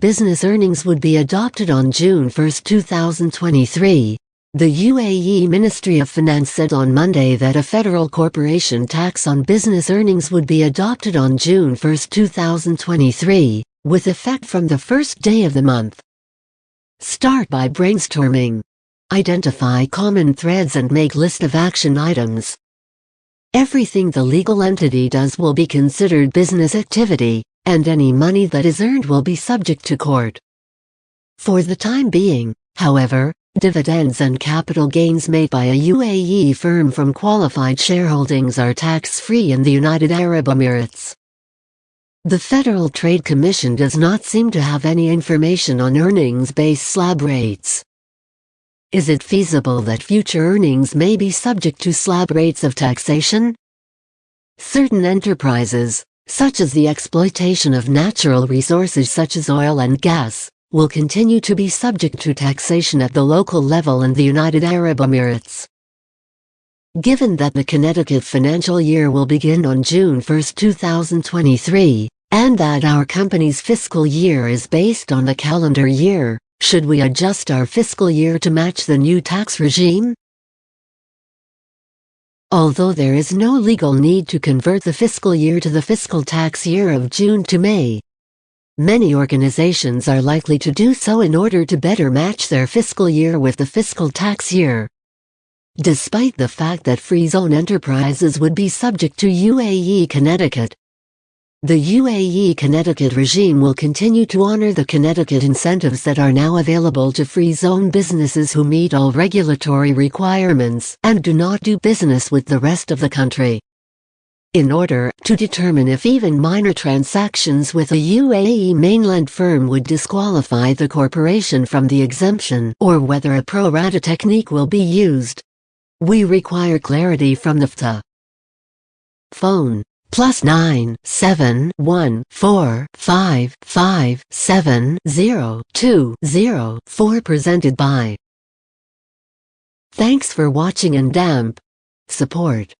business earnings would be adopted on June 1, 2023. The UAE Ministry of Finance said on Monday that a federal corporation tax on business earnings would be adopted on June 1, 2023, with effect from the first day of the month. Start by brainstorming. Identify common threads and make list of action items. Everything the legal entity does will be considered business activity, and any money that is earned will be subject to court. For the time being, however, dividends and capital gains made by a UAE firm from qualified shareholdings are tax-free in the United Arab Emirates. The Federal Trade Commission does not seem to have any information on earnings-based slab rates. Is it feasible that future earnings may be subject to slab rates of taxation? Certain enterprises, such as the exploitation of natural resources such as oil and gas, will continue to be subject to taxation at the local level in the United Arab Emirates. Given that the Connecticut financial year will begin on June 1, 2023, and that our company's fiscal year is based on the calendar year, should we adjust our fiscal year to match the new tax regime? Although there is no legal need to convert the fiscal year to the fiscal tax year of June to May, many organizations are likely to do so in order to better match their fiscal year with the fiscal tax year. Despite the fact that free zone enterprises would be subject to UAE Connecticut, the UAE Connecticut regime will continue to honor the Connecticut incentives that are now available to free zone businesses who meet all regulatory requirements and do not do business with the rest of the country. In order to determine if even minor transactions with a UAE mainland firm would disqualify the corporation from the exemption or whether a pro rata technique will be used, we require clarity from the FTA. Phone plus nine seven one four five five seven zero two zero four presented by. Thanks for watching and damp support.